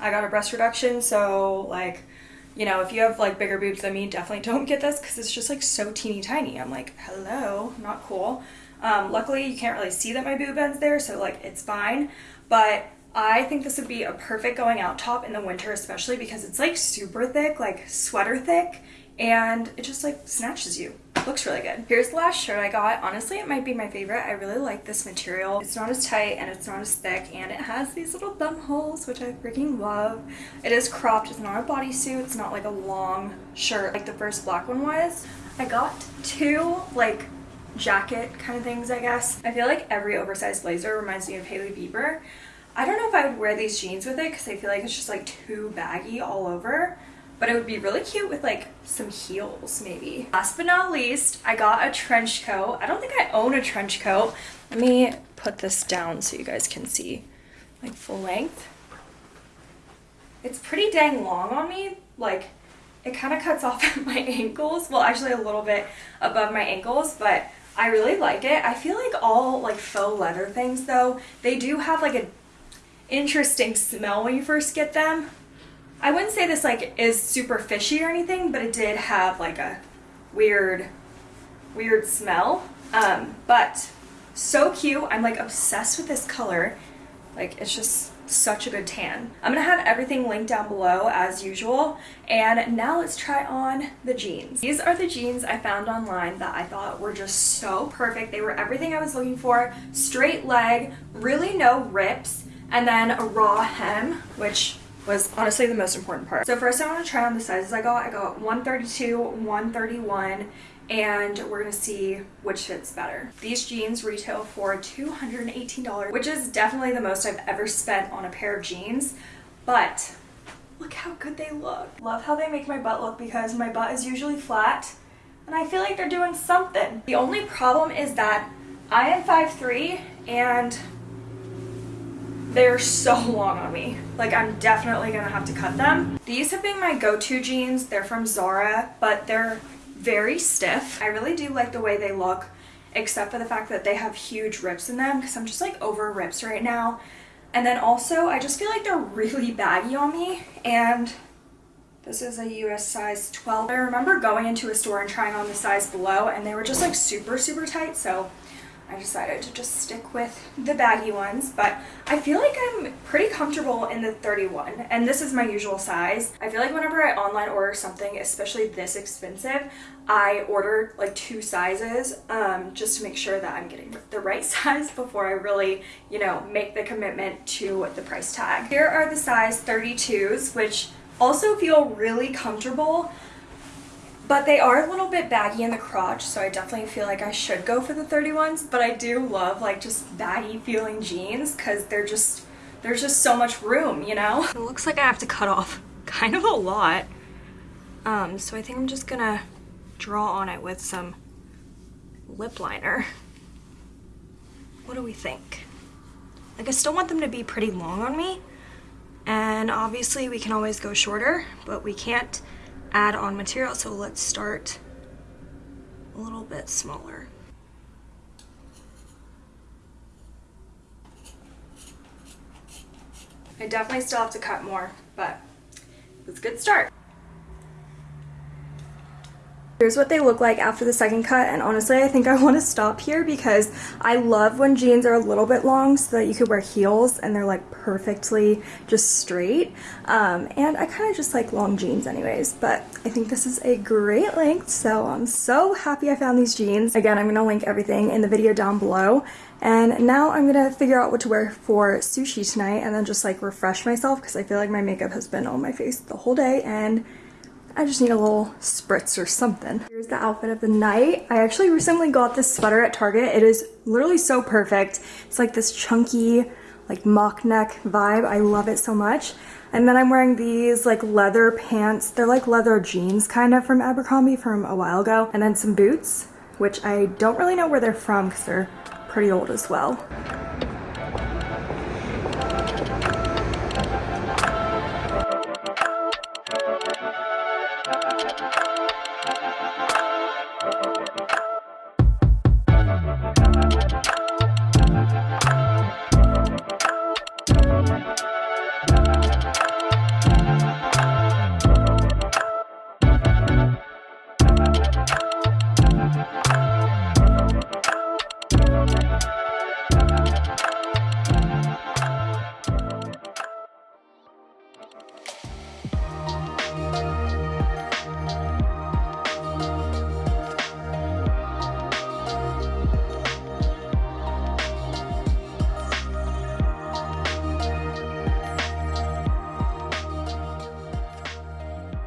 I got a breast reduction so like you know if you have like bigger boobs than me definitely don't get this because it's just like so teeny tiny. I'm like hello not cool. Um, luckily you can't really see that my boob ends there so like it's fine. But I think this would be a perfect going out top in the winter especially because it's like super thick like sweater thick and it just like snatches you looks really good. Here's the last shirt I got. Honestly, it might be my favorite. I really like this material. It's not as tight and it's not as thick and it has these little thumb holes, which I freaking love. It is cropped. It's not a bodysuit. It's not like a long shirt like the first black one was. I got two like jacket kind of things, I guess. I feel like every oversized blazer reminds me of Hailey Bieber. I don't know if I would wear these jeans with it because I feel like it's just like too baggy all over but it would be really cute with like some heels maybe. Last but not least, I got a trench coat. I don't think I own a trench coat. Let me put this down so you guys can see like full length. It's pretty dang long on me. Like it kind of cuts off at my ankles. Well, actually a little bit above my ankles, but I really like it. I feel like all like faux leather things though, they do have like a interesting smell when you first get them. I wouldn't say this like is super fishy or anything, but it did have like a weird, weird smell. Um, but so cute. I'm like obsessed with this color. Like it's just such a good tan. I'm gonna have everything linked down below as usual. And now let's try on the jeans. These are the jeans I found online that I thought were just so perfect. They were everything I was looking for. Straight leg, really no rips, and then a raw hem, which was honestly the most important part. So first I want to try on the sizes I got. I got 132, 131, and we're gonna see which fits better. These jeans retail for $218, which is definitely the most I've ever spent on a pair of jeans, but look how good they look. Love how they make my butt look because my butt is usually flat, and I feel like they're doing something. The only problem is that I am 5'3", and they're so long on me. Like I'm definitely gonna have to cut them. These have been my go-to jeans. They're from Zara, but they're very stiff. I really do like the way they look, except for the fact that they have huge rips in them because I'm just like over rips right now. And then also, I just feel like they're really baggy on me and this is a US size 12. I remember going into a store and trying on the size below and they were just like super, super tight. So I decided to just stick with the baggy ones, but I feel like I'm pretty comfortable in the 31, and this is my usual size. I feel like whenever I online order something, especially this expensive, I order like two sizes um, just to make sure that I'm getting the right size before I really, you know, make the commitment to the price tag. Here are the size 32s, which also feel really comfortable but they are a little bit baggy in the crotch so I definitely feel like I should go for the 31s but I do love like just baggy feeling jeans because they're just there's just so much room you know? It looks like I have to cut off kind of a lot. Um so I think I'm just gonna draw on it with some lip liner. What do we think? Like I still want them to be pretty long on me and obviously we can always go shorter but we can't add on material. So let's start a little bit smaller. I definitely still have to cut more, but it's a good start. Here's what they look like after the second cut and honestly I think I want to stop here because I love when jeans are a little bit long so that you could wear heels and they're like perfectly just straight um, and I kind of just like long jeans anyways but I think this is a great length so I'm so happy I found these jeans. Again I'm going to link everything in the video down below and now I'm gonna figure out what to wear for sushi tonight and then just like refresh myself because I feel like my makeup has been on my face the whole day and I just need a little spritz or something. Here's the outfit of the night. I actually recently got this sweater at Target. It is literally so perfect. It's like this chunky, like mock neck vibe. I love it so much. And then I'm wearing these like leather pants. They're like leather jeans kind of from Abercrombie from a while ago. And then some boots, which I don't really know where they're from because they're pretty old as well.